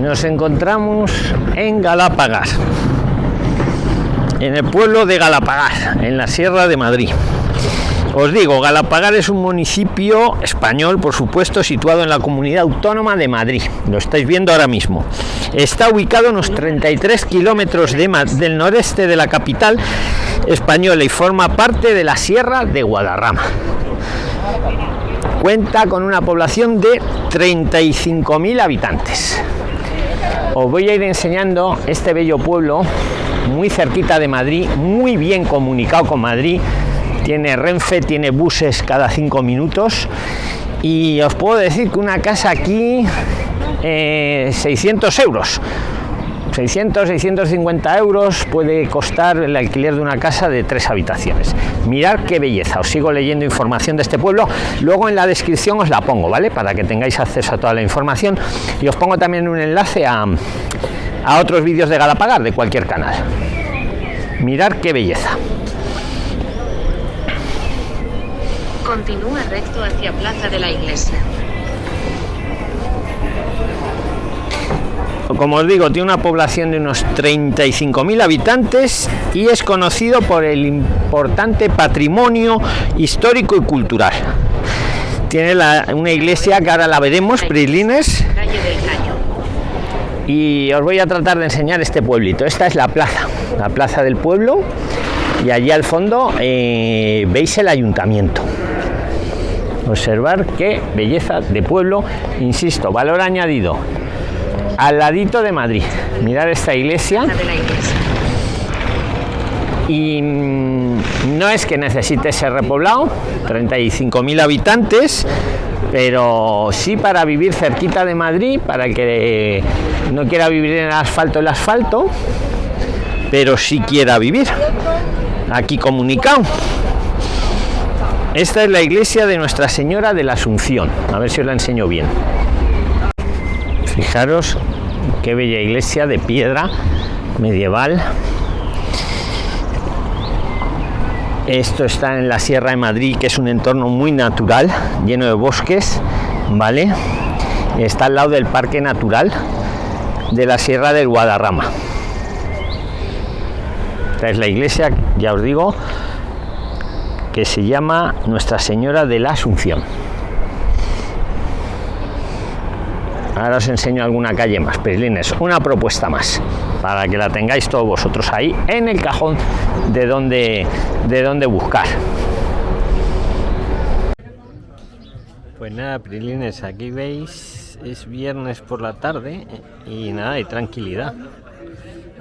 Nos encontramos en Galápagas, en el pueblo de Galapagar, en la Sierra de Madrid. Os digo, Galapagar es un municipio español, por supuesto, situado en la comunidad autónoma de Madrid. Lo estáis viendo ahora mismo. Está ubicado a unos 33 kilómetros de, del noreste de la capital española y forma parte de la Sierra de Guadarrama. Cuenta con una población de 35.000 habitantes. Os voy a ir enseñando este bello pueblo muy cerquita de Madrid, muy bien comunicado con Madrid. Tiene Renfe, tiene buses cada cinco minutos. Y os puedo decir que una casa aquí, 600 eh, euros 600, 650 euros puede costar el alquiler de una casa de tres habitaciones. Mirad qué belleza, os sigo leyendo información de este pueblo, luego en la descripción os la pongo, ¿vale? Para que tengáis acceso a toda la información y os pongo también un enlace a, a otros vídeos de Galapagar de cualquier canal. Mirad qué belleza. Continúa recto hacia Plaza de la Iglesia. Como os digo, tiene una población de unos 35.000 habitantes y es conocido por el importante patrimonio histórico y cultural. Tiene una iglesia que ahora la veremos, Prilines. Y os voy a tratar de enseñar este pueblito. Esta es la plaza, la plaza del pueblo. Y allí al fondo eh, veis el ayuntamiento observar qué belleza de pueblo insisto valor añadido al ladito de Madrid. Mirad esta iglesia. Y mm, no es que necesite ser repoblado, 35.000 habitantes, pero sí para vivir cerquita de Madrid, para el que no quiera vivir en el asfalto, el asfalto, pero sí quiera vivir aquí comunicado. Esta es la iglesia de Nuestra Señora de la Asunción. A ver si os la enseño bien. Fijaros qué bella iglesia de piedra medieval. Esto está en la Sierra de Madrid, que es un entorno muy natural, lleno de bosques, ¿vale? Está al lado del Parque Natural de la Sierra del Guadarrama. Esta es la iglesia, ya os digo, que se llama Nuestra Señora de la Asunción. Ahora os enseño alguna calle más, Prislines, una propuesta más, para que la tengáis todos vosotros ahí en el cajón de donde, de donde buscar. Pues nada, Prilines, aquí veis, es viernes por la tarde y nada, hay tranquilidad.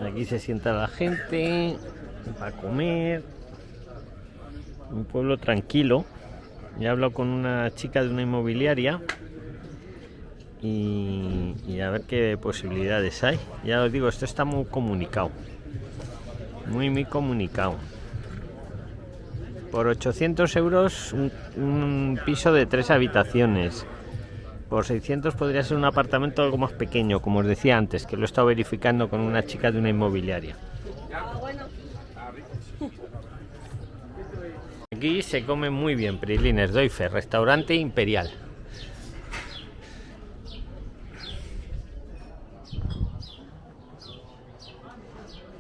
Aquí se sienta la gente para comer. Un pueblo tranquilo. Ya hablo con una chica de una inmobiliaria y, a ver qué posibilidades hay. Ya os digo, esto está muy comunicado. Muy, muy comunicado. Por 800 euros un, piso de tres habitaciones. Por 600 podría ser un apartamento algo más pequeño, como os decía antes, que lo he estado verificando con una chica de una inmobiliaria. Aquí se come muy bien, Prilines Doife, restaurante imperial.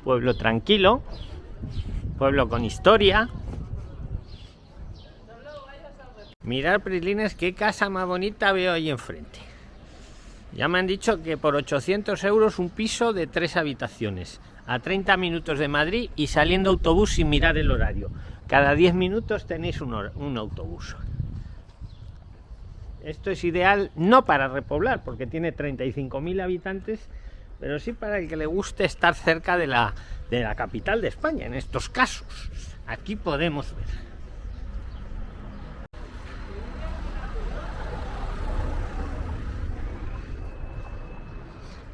Pueblo tranquilo, pueblo con historia. Mirar, Prislines, qué casa más bonita veo ahí enfrente. Ya me han dicho que por 800 euros un piso de tres habitaciones, a 30 minutos de Madrid y saliendo autobús sin mirar el horario. Cada 10 minutos tenéis un, un autobús. Esto es ideal no para repoblar, porque tiene 35.000 habitantes pero sí para el que le guste estar cerca de la, de la capital de España, en estos casos. Aquí podemos ver.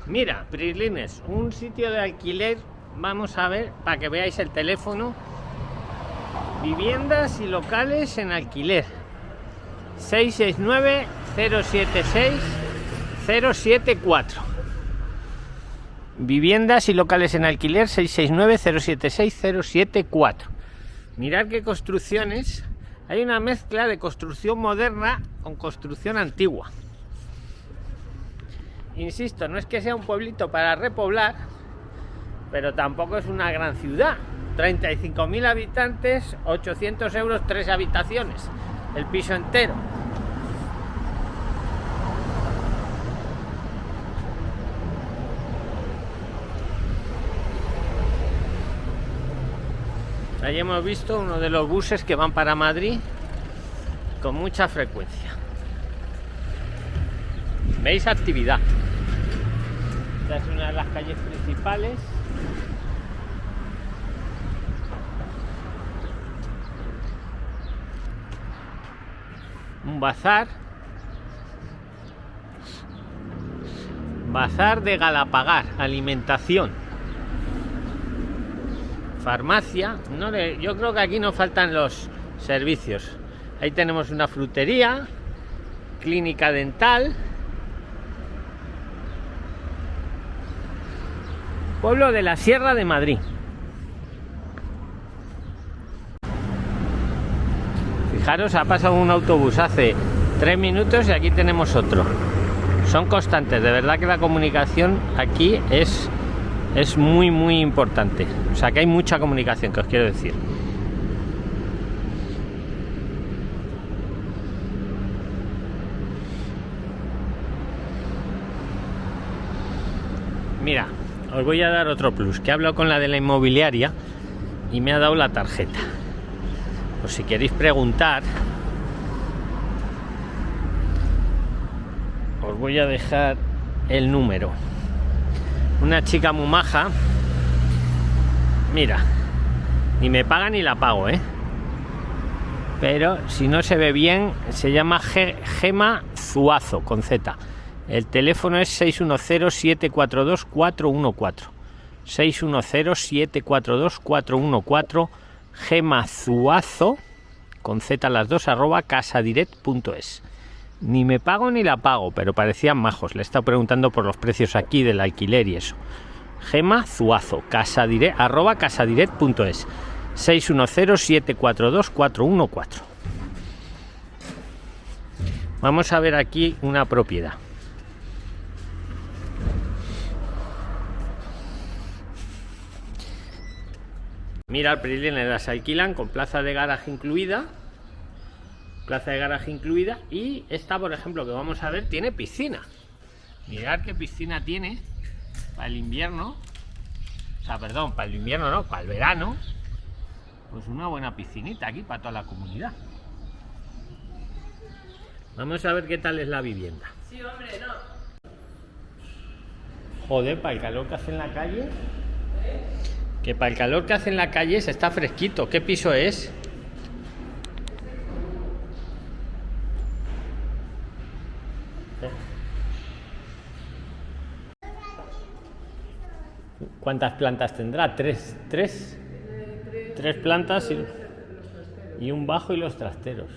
Mira, Prislines, un sitio de alquiler, vamos a ver, para que veáis el teléfono. Viviendas y locales en alquiler. 669 076 074 Viviendas y locales en alquiler 669-076-074. Mirad qué construcciones. Hay una mezcla de construcción moderna con construcción antigua. insisto, no es que sea un pueblito para repoblar, pero tampoco es una gran ciudad. 35.000 habitantes, 800 euros, tres habitaciones, el piso entero. Ahí hemos visto uno de los buses que van para Madrid con mucha frecuencia. ¿Veis actividad? Esta es una de las calles principales. Un bazar. Bazar de Galapagar, alimentación. Farmacia. No le, yo creo que aquí no faltan los servicios. Ahí tenemos una frutería, clínica dental. Pueblo de la Sierra de Madrid. Fijaros, ha pasado un autobús hace tres minutos y aquí tenemos otro. Son constantes, de verdad que la comunicación aquí es, es muy, muy importante. O sea que hay mucha comunicación, que os quiero decir. Mira, os voy a dar otro plus, que he hablado con la de la inmobiliaria y me ha dado la tarjeta. Pues si queréis preguntar, os voy a dejar el número. Una chica muy maja. Mira, ni me paga ni la pago, ¿eh? Pero si no se ve bien, se llama Gema Zuazo, con Z. El teléfono es 610-742-414. 610-742-414. Gemazuazo, con Z las dos, arroba casadirect.es. Ni me pago ni la pago, pero parecían majos. Le he estado preguntando por los precios aquí del alquiler y eso. Gema Zuazo, arroba casadirect.es. 610-742-414. Vamos a ver aquí una propiedad. Mira, el las alquilan con plaza de garaje incluida. Plaza de garaje incluida. Y esta, por ejemplo, que vamos a ver, tiene piscina. Mirad qué piscina tiene para el invierno. O sea, perdón, para el invierno no, para el verano. Pues una buena piscinita aquí para toda la comunidad. Vamos a ver qué tal es la vivienda. Sí, hombre, no. Joder, para el calor que hace en la calle. Que para el calor que hace en la calle se está fresquito. ¿Qué piso es? ¿Cuántas plantas tendrá? ¿Tres? ¿Tres? Tres plantas y, un bajo y los trasteros.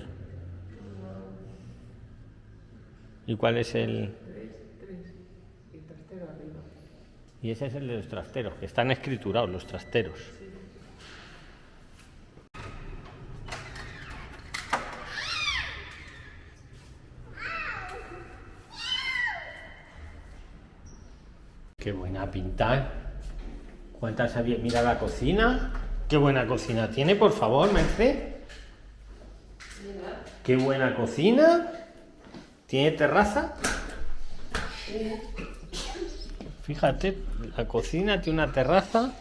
¿Y cuál es el...? Y ese es el de los trasteros, que están escriturados los trasteros. Qué buena pinta. ¿Cuántas había? Mira la cocina. Qué buena cocina tiene, por favor, Merce. Qué buena cocina. ¿Tiene terraza? Fíjate, la cocina tiene una terraza.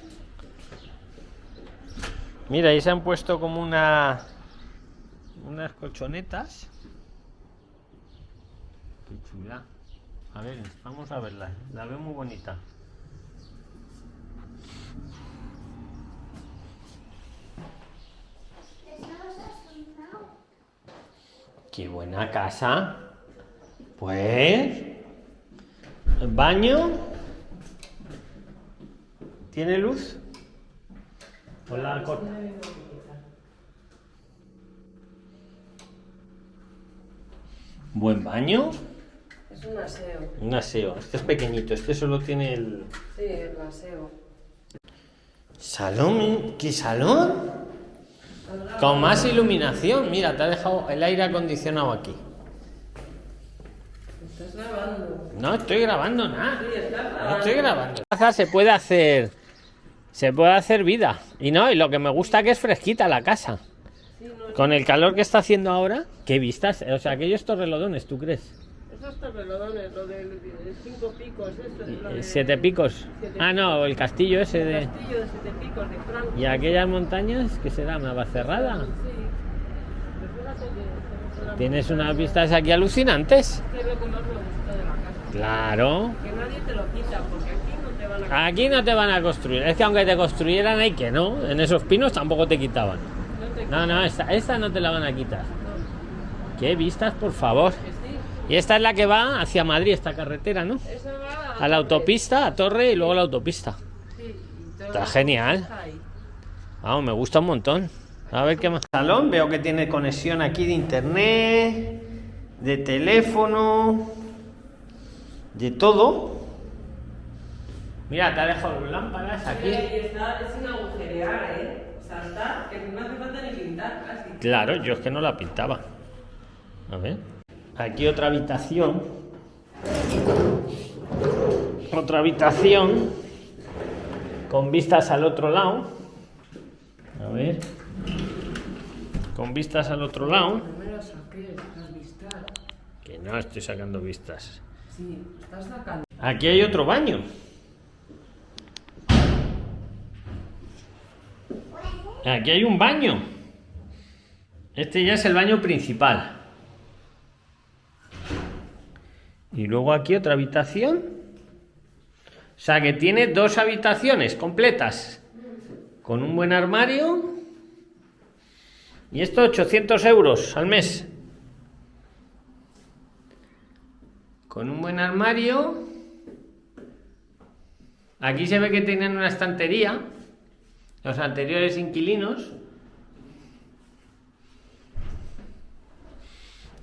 Mira, ahí se han puesto como una unas colchonetas. Qué chula. A ver, vamos a verla. La veo muy bonita. Qué buena casa. Pues el baño ¿Tiene luz? Hola, corta. Buen baño. Es un aseo. Un aseo. Este es pequeñito, este solo tiene el. Sí, el aseo. ¿Salón? ¿Qué salón? Con más iluminación. Mira, te ha dejado el aire acondicionado aquí. Estás grabando. No estoy grabando nada. Sí, No estoy grabando. Casa se puede hacer. Se puede hacer vida. Y no, y lo que me gusta que es fresquita la casa. Sí, no, Con el calor que está haciendo ahora, qué vistas. O sea, aquellos torrelodones, ¿tú crees? Torrelodones, lo de cinco picos, eso de... Eh, Siete picos. Ah, no, el castillo ese El de. castillo de siete picos de Franco. Y aquellas montañas, que será? ¿Una cerrada? Sí. Tienes unas vistas aquí alucinantes. la- que es lo que más me gusta de la casa. Claro. Que nadie te lo quita, porque aquí no te van a... Aquí no te van a construir. Es que aunque te construyeran, hay que no. En esos pinos tampoco te quitaban. No te No, no, esta, esta no te la van a quitar. no. Qué vistas, por favor. Sí. Y esta es la que va hacia Madrid, esta carretera, ¿no? Esa va A la autopista, a Torre y luego la autopista. Sí, Está genial. está. Vamos, me gusta un montón. A ver qué más. Salón, veo que tiene conexión aquí de internet, de teléfono, de todo. Mira, te ha dejado lámparas aquí. Ahí está, es sin agujerear, ¿eh? O sea, está, que no hace falta ni pintar casi. Claro, yo es que no la pintaba. A ver. Aquí otra habitación. Otra habitación. Con vistas al otro lado. A ver. Con vistas al otro lado. Que no estoy sacando vistas. Sí, estás sacando. Aquí hay otro baño. Aquí hay un baño. Este ya es el baño principal. Y luego aquí otra habitación. O sea que tiene dos habitaciones completas. Con un buen armario. Y esto 800 euros al mes. Con un buen armario. Aquí se ve que tienen una estantería. Los anteriores inquilinos.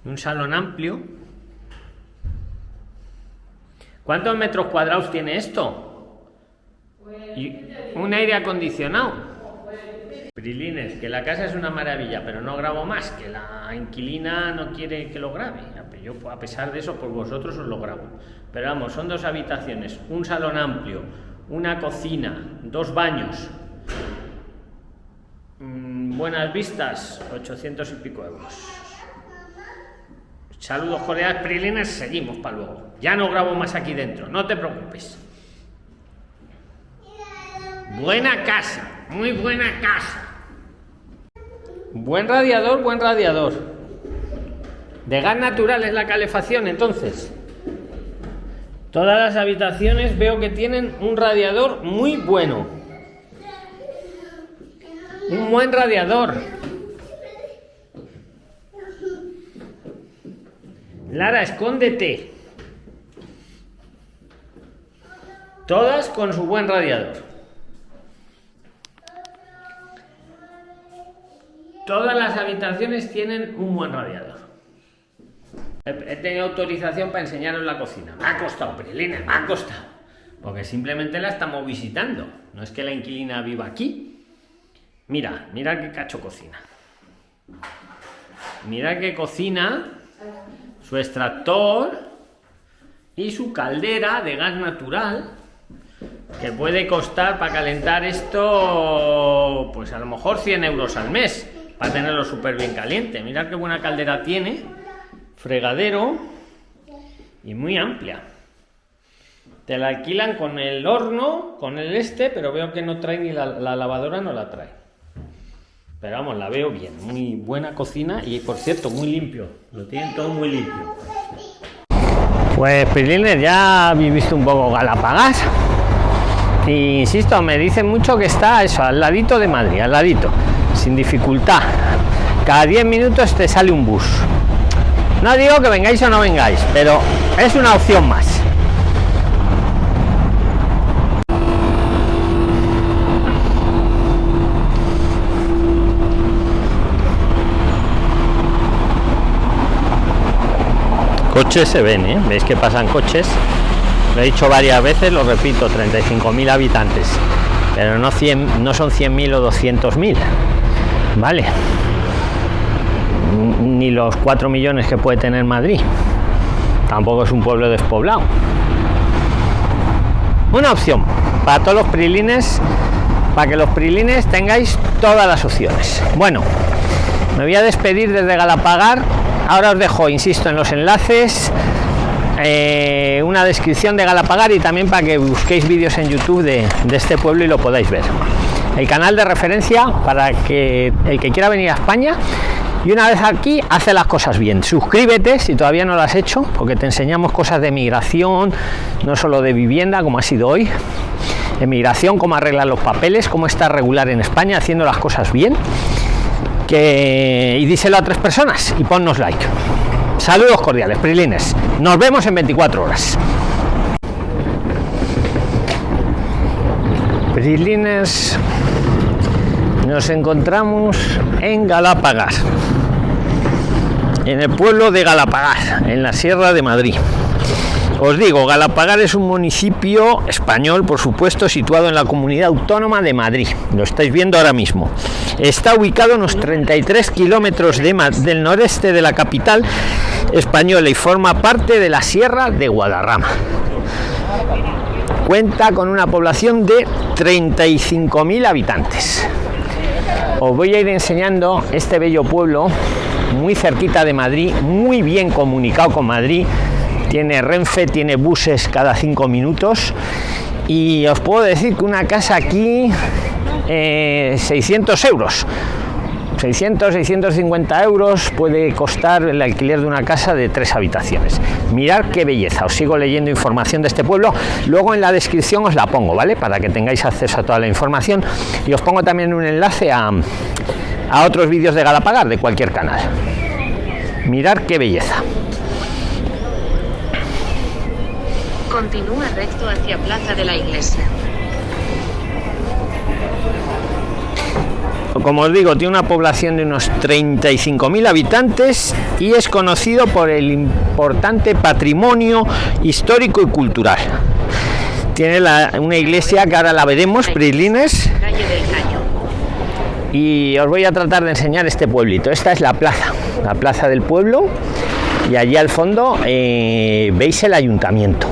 Un salón amplio. ¿Cuántos metros cuadrados tiene esto? Un aire acondicionado. Prilines, que la casa es una maravilla, pero no grabo más, que la inquilina no quiere que lo grabe. Yo, a pesar de eso, por vosotros os lo grabo. Pero vamos, son dos habitaciones, un salón amplio, una cocina, dos baños, mm, buenas vistas, 800 y pico euros. Saludos cordiales, Prilines, seguimos para luego. Ya no grabo más aquí dentro, no te preocupes. Buena casa, muy buena casa. Buen radiador, buen radiador. De gas natural es la calefacción, entonces. Todas las habitaciones veo que tienen un radiador muy bueno. Un buen radiador. Lara, escóndete. Todas con su buen radiador. Todas las habitaciones tienen un buen radiador. He tenido autorización para enseñaros la cocina. Me ha costado, Prilina, me ha costado. Porque simplemente la estamos visitando. No es que la inquilina viva aquí. Mira, mira qué cacho cocina. Mira qué cocina, su extractor y su caldera de gas natural que puede costar para calentar esto, pues a lo mejor 100 euros al mes, para tenerlo súper bien caliente. Mirad qué buena caldera tiene, fregadero y muy amplia. Te la alquilan con el horno, con el este, pero veo que no trae ni la, la lavadora, no la trae. Pero vamos, la veo bien, muy buena cocina y por cierto, muy limpio. Lo tienen todo muy limpio. Pues Prilines, ya habéis visto un poco Galapagas. Y insisto, me dicen mucho que está eso, al ladito de Madrid, al ladito, sin dificultad. Cada 10 minutos te sale un bus. No digo que vengáis o no vengáis, pero es una opción más. Coches se ven, ¿eh? ¿Veis que pasan coches? Lo he dicho varias veces, lo repito, 35.000 habitantes. Pero no, 100, no son 100.000 o 200.000. Vale. Ni los 4 millones que puede tener Madrid. tampoco es un pueblo despoblado. Una opción para todos los prilines, para que los prilines tengáis todas las opciones. Bueno, me voy a despedir desde Galapagar. Ahora os dejo, insisto, en los enlaces eh, una descripción de Galapagar y también para que busquéis vídeos en YouTube de, de este pueblo y lo podáis ver. El canal de referencia para que el que quiera venir a España y una vez aquí hace las cosas bien suscríbete si todavía no lo has hecho porque te enseñamos cosas de migración no solo de vivienda como ha sido hoy de migración cómo arreglar los papeles cómo está regular en españa haciendo las cosas bien y díselo a tres personas y ponnos like. Saludos cordiales prilines. Nos vemos en 24 horas. Prilines nos encontramos en Galápagas, en el pueblo de Galapagar, en la Sierra de Madrid. Os digo, Galapagar es un municipio español, por supuesto, situado en la comunidad autónoma de Madrid. Lo estáis viendo ahora mismo. Está ubicado a unos 33 kilómetros de, del noreste de la capital española y forma parte de la Sierra de Guadarrama. Cuenta con una población de 35.000 habitantes os voy a ir enseñando este bello pueblo muy cerquita de Madrid, muy bien comunicado con Madrid. Tiene Renfe, tiene buses cada cinco minutos. Y os puedo decir que una casa aquí, 600 eh, euros. 600, 650 euros puede costar el alquiler de una casa de tres habitaciones. Mirad qué belleza. Os sigo leyendo información de este pueblo. Luego en la descripción os la pongo, ¿vale? Para que tengáis acceso a toda la información. Y os pongo también un enlace a, a otros vídeos de Galapagar de cualquier canal. Mirad qué belleza. Continúa recto hacia Plaza de la Iglesia. como os digo, tiene una población de unos 35.000 habitantes y es conocido por el importante patrimonio histórico y cultural. Tiene una iglesia que ahora la veremos, Prilines. Y os voy a tratar de enseñar este pueblito. Esta es la plaza, la plaza del pueblo. Y allí al fondo eh, veis el ayuntamiento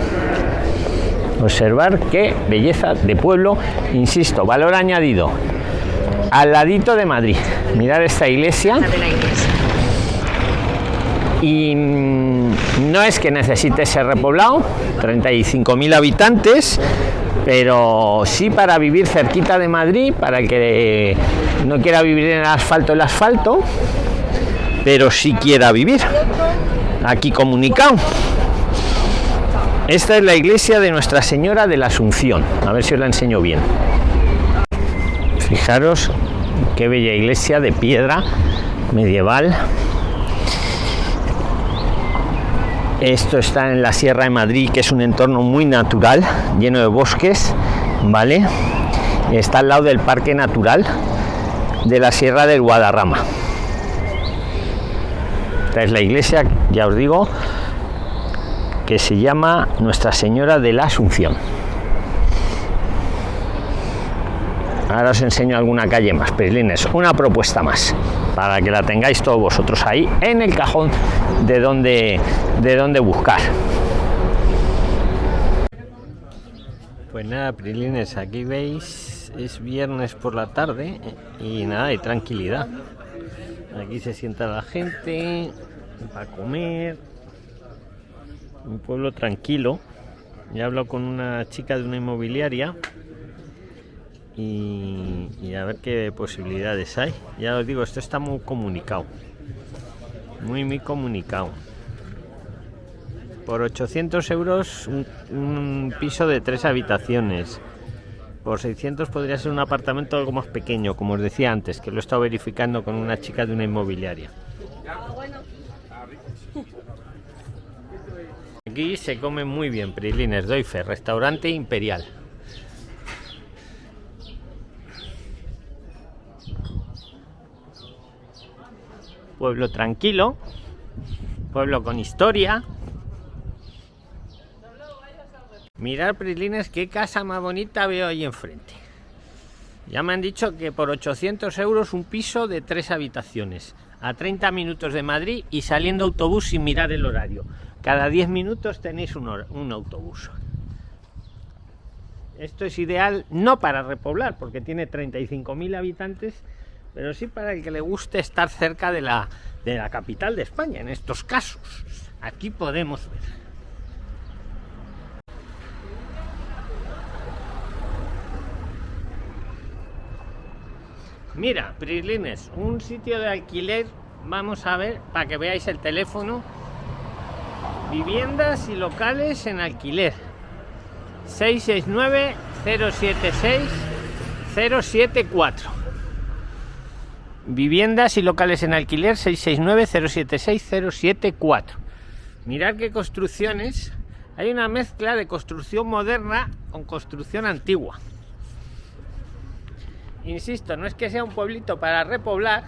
observar qué belleza de pueblo insisto valor añadido al ladito de Madrid. Mirar esta iglesia. Y mm, no es que necesite ser repoblado, 35.000 habitantes, pero sí para vivir cerquita de Madrid, para que no quiera vivir en el asfalto, el asfalto, pero sí quiera vivir aquí comunicado. Esta es la iglesia de Nuestra Señora de la Asunción. A ver si os la enseño bien. Fijaros qué bella iglesia de piedra medieval. Esto está en la Sierra de Madrid, que es un entorno muy natural, lleno de bosques, ¿vale? Está al lado del Parque Natural de la Sierra del Guadarrama. Esta es la iglesia, ya os digo, que se llama Nuestra Señora de la Asunción. ahora os enseño alguna calle más Prislines una propuesta más para que la tengáis todos vosotros ahí en el cajón de donde de donde buscar. Pues nada Prilines aquí veis es viernes por la tarde y nada hay tranquilidad. Aquí se sienta la gente para comer un pueblo tranquilo ya hablo con una chica de una inmobiliaria y, a ver qué posibilidades hay. Ya os digo, esto está muy comunicado. Muy, muy comunicado. Por 800 euros un, piso de tres habitaciones. Por 600 podría ser un apartamento algo más pequeño, como os decía antes, que lo he estado verificando con una chica de una inmobiliaria. Aquí se come muy bien, Prilines Doife, restaurante imperial. pueblo tranquilo, pueblo con historia. Mirar, Prislines, qué casa más bonita veo ahí enfrente. Ya me han dicho que por 800 euros un piso de tres habitaciones, a 30 minutos de Madrid y saliendo autobús sin mirar el horario. Cada 10 minutos tenéis un, autobús. Esto es ideal no para repoblar, porque tiene 35.000 habitantes, pero sí para el que le guste estar cerca de la, de la capital de España, en estos casos. Aquí podemos ver. Mira, Prislines, un sitio de alquiler, vamos a ver, para que veáis el teléfono. Viviendas y locales en alquiler. 669-076-074. Viviendas y locales en alquiler 669-076-074. Mirad qué construcciones. Hay una mezcla de construcción moderna con construcción antigua. Insisto, no es que sea un pueblito para repoblar,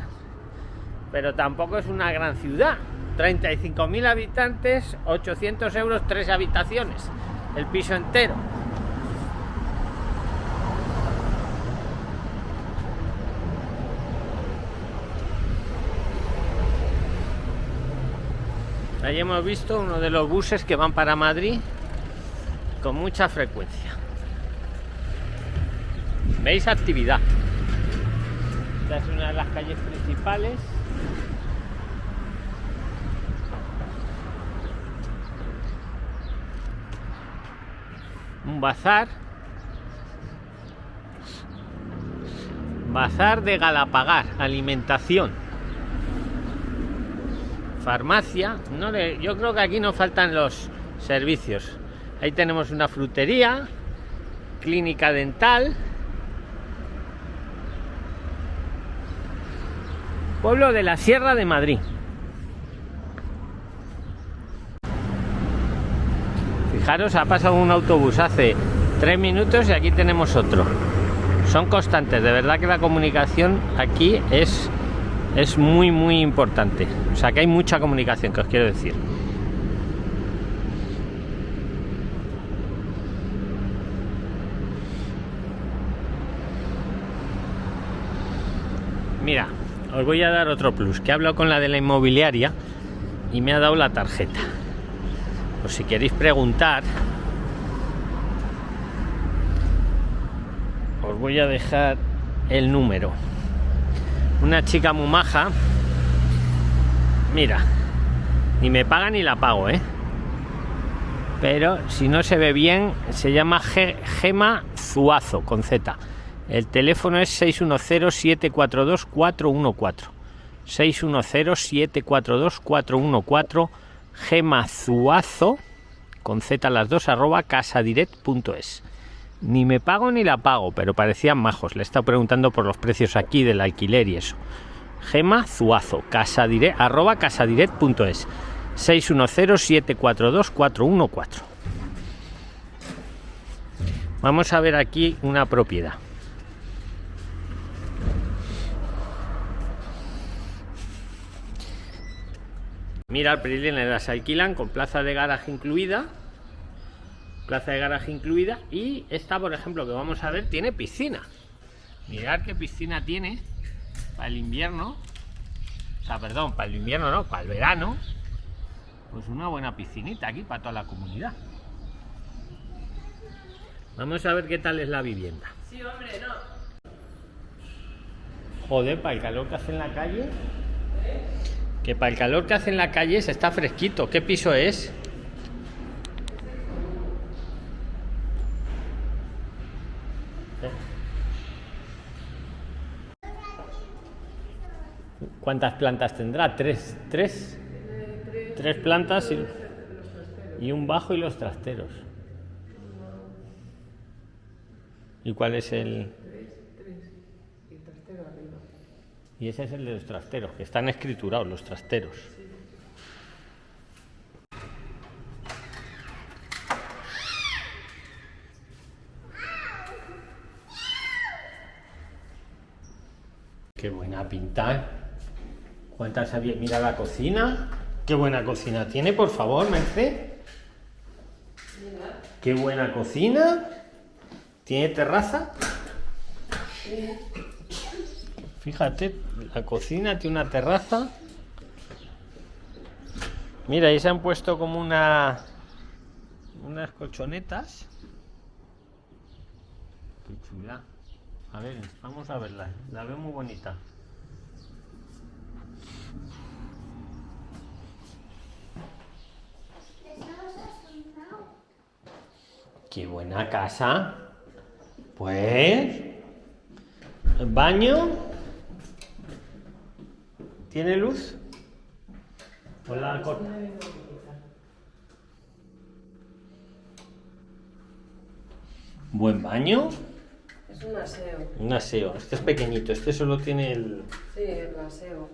pero tampoco es una gran ciudad. 35.000 habitantes, 800 euros, tres habitaciones, el piso entero. Ahí hemos visto uno de los buses que van para Madrid con mucha frecuencia. ¿Veis actividad? Esta es una de las calles principales. Bazar. Bazar de Galapagar, alimentación. Farmacia. No yo creo que aquí no faltan los servicios. Ahí tenemos una frutería, clínica dental. Pueblo de la Sierra de Madrid. Fijaros, ha pasado un autobús hace tres minutos y aquí tenemos otro. Son constantes, de verdad que la comunicación aquí es, es muy, muy importante. O sea que hay mucha comunicación, que os quiero decir. Mira, os voy a dar otro plus, que he hablado con la de la inmobiliaria y me ha dado la tarjeta por si queréis preguntar os voy a dejar el número. Una chica muy maja. Mira ni me paga ni la pago eh pero si no se ve bien se llama Gema Zuazo con Z. El teléfono es 610 742 414 610 742 414 gemazuazo, con z las dos, arroba casadirect.es. Ni me pago ni la pago, pero parecían majos. Le he estado preguntando por los precios aquí del alquiler y eso. Gema Zuazo, arroba casadirect.es 610-742-414. Vamos a ver aquí una propiedad. Mira, Prilines las alquilan con plaza de garaje incluida. Plaza de garaje incluida. Y esta, por ejemplo, que vamos a ver, tiene piscina. Mirad qué piscina tiene para el invierno. O sea, perdón, para el invierno no, para el verano. Pues una buena piscinita aquí para toda la comunidad. Vamos a ver qué tal es la vivienda. Sí, hombre, no. Joder, para el calor que hace en la calle. Que para el calor que hace en la calle se está fresquito. ¿Qué piso es? ¿Cuántas plantas tendrá? Tres. Tres. Tres plantas y, y un bajo y los trasteros. ¿Y cuál es el...? Y ese es el de los trasteros, que están escriturados los trasteros. Qué buena pinta. ¿eh? ¿Cuántas había? Mira la cocina. Qué buena cocina tiene, por favor, Merced. Qué buena cocina. ¿Tiene terraza? Fíjate, la cocina tiene una terraza. Mira, ahí se han puesto como una unas colchonetas. Qué chula. A ver, vamos a verla. La veo muy bonita. Qué buena casa. Pues. ¿El baño? ¿Tiene luz? Hola, corta. Buen baño. Es un aseo. Un aseo. Este es pequeñito. Este solo tiene el. Sí, el aseo.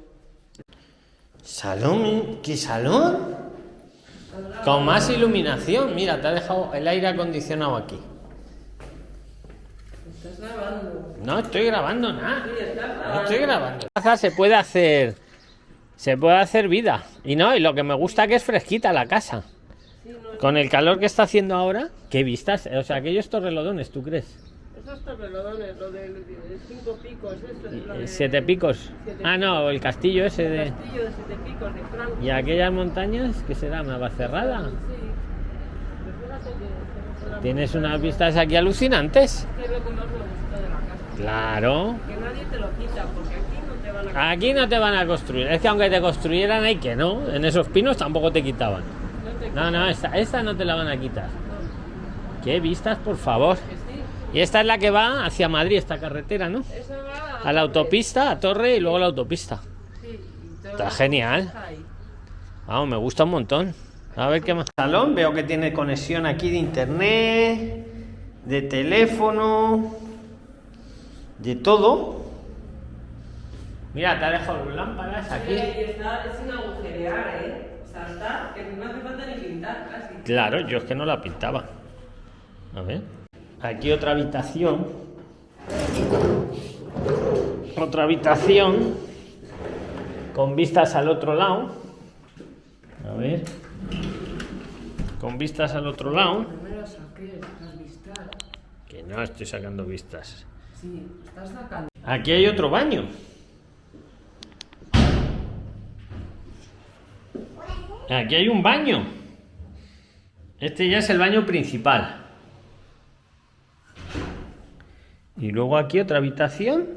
Salón. ¿Qué salón? Con más iluminación. Mira, te ha dejado el aire acondicionado aquí. Estás grabando. No estoy grabando nada. Sí, estás No grabando. estoy grabando. Casa Se puede hacer. Se puede hacer vida. Y no, y lo que me gusta que es fresquita la casa. Con el calor que está haciendo ahora, qué vistas. O sea, aquellos torrelodones, ¿tú crees? esos torrelodones, lo de cinco picos, es lo Eh, de... Siete picos. Siete Ah, no, el castillo ese El de. castillo de siete picos de Franco. ¿Y aquellas montañas? ¿Qué será? ¿Una cerrada? Sí. Que- que Tienes unas vistas aquí alucinantes. Es que es lo que más me gustó de la casa. Claro. Que nadie te lo quita, porque van a... Aquí no te van a construir. Es que aunque te construyeran, hay que no. En esos pinos tampoco te quitaban. No te No, no, esta, esta no te la van a quitar. No, Qué vistas, por favor. sí. Y esta es la que va hacia Madrid, esta carretera, ¿no? Esa va A la autopista, a Torre y luego la autopista. Sí, Está genial. Vamos, me gusta un montón. A ver qué más. Salón, veo que tiene conexión aquí de internet, de teléfono, de todo. Mira, te ha dejado las lámparas aquí. Y está, es sin agujerear, ¿eh? O sea, está que no hace falta ni pintar casi. Claro, yo es que no la pintaba. A ver. Aquí otra habitación. Otra habitación. Con vistas al otro lado. A ver. Con vistas al otro lado. Que no estoy sacando vistas. Sí, estás sacando. Aquí hay otro baño. Aquí hay un baño. Este ya es el baño principal. Y luego aquí otra habitación.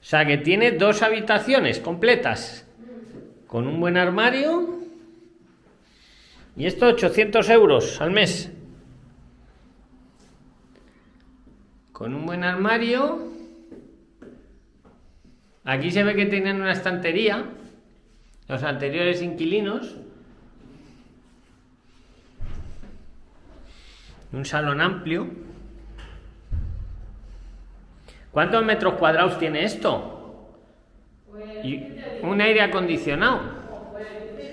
O sea que tiene dos habitaciones completas. Con un buen armario. Y esto 800 euros al mes. Con un buen armario. Aquí se ve que tienen una estantería. Los anteriores inquilinos. Un salón amplio. ¿Cuántos metros cuadrados tiene esto? Un aire acondicionado.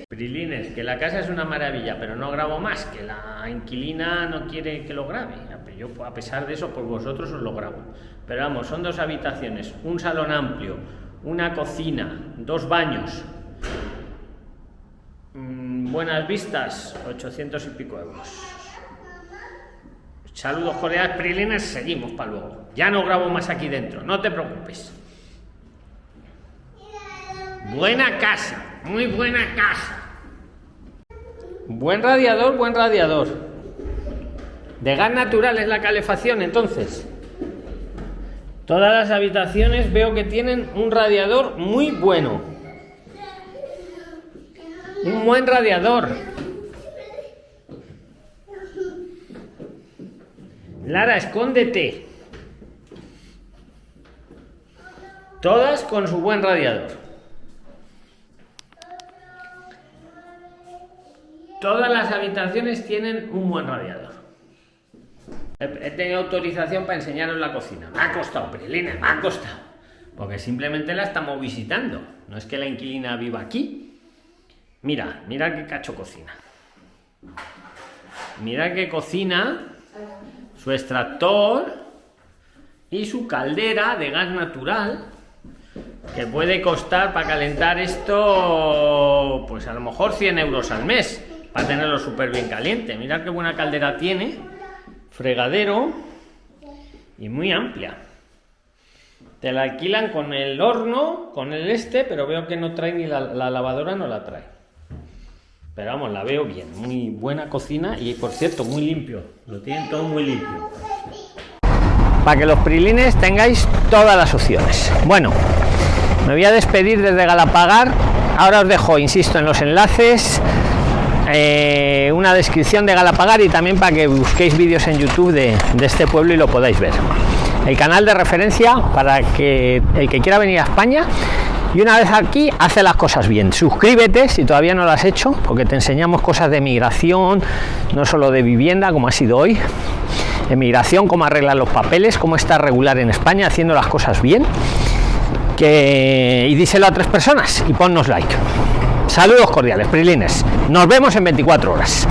Prilines, que la casa es una maravilla, pero no grabo más, que la inquilina no quiere que lo grabe. Yo, a pesar de eso, por vosotros os lo grabo. Pero vamos, son dos habitaciones, un salón amplio, una cocina, dos baños, buenas vistas, 800 y pico euros. Saludos cordiales, Prilines, seguimos para luego. Ya no grabo más aquí dentro, no te preocupes. Buena casa, muy buena casa. Buen radiador, buen radiador. De gas natural es la calefacción, entonces. Todas las habitaciones veo que tienen un radiador muy bueno. Un buen radiador. Lara, escóndete. Todas con su buen radiador. Todas las habitaciones tienen un buen radiador. He tenido autorización para enseñaros la cocina. Me ha costado, Prilina, me ha costado. Porque simplemente la estamos visitando. No es que la inquilina viva aquí. Mira, mira qué cacho cocina. Mira que cocina su extractor y su caldera de gas natural que puede costar para calentar esto pues a lo mejor 100 euros al mes para tenerlo súper bien caliente. Mirad qué buena caldera tiene fregadero y muy amplia. Te la alquilan con el horno con el este pero veo que no trae ni la, la lavadora no la trae Pero vamos, la veo bien, muy buena cocina y por cierto, muy limpio. Lo tienen todo muy limpio. Para que los prilines tengáis todas las opciones. Bueno, me voy a despedir desde Galapagar. Ahora os dejo, insisto, en los enlaces eh, una descripción de Galapagar y también para que busquéis vídeos en YouTube de, de, este pueblo y lo podáis ver. El canal de referencia para que el que quiera venir a España y una vez aquí hace las cosas bien. Suscríbete si todavía no lo has hecho, porque te enseñamos cosas de migración, no solo de vivienda, como ha sido hoy, de migración, cómo arreglar los papeles, cómo está regular en España, haciendo las cosas bien. Que... Y díselo a tres personas y ponnos like. Saludos cordiales, Prilines. Nos vemos en 24 horas.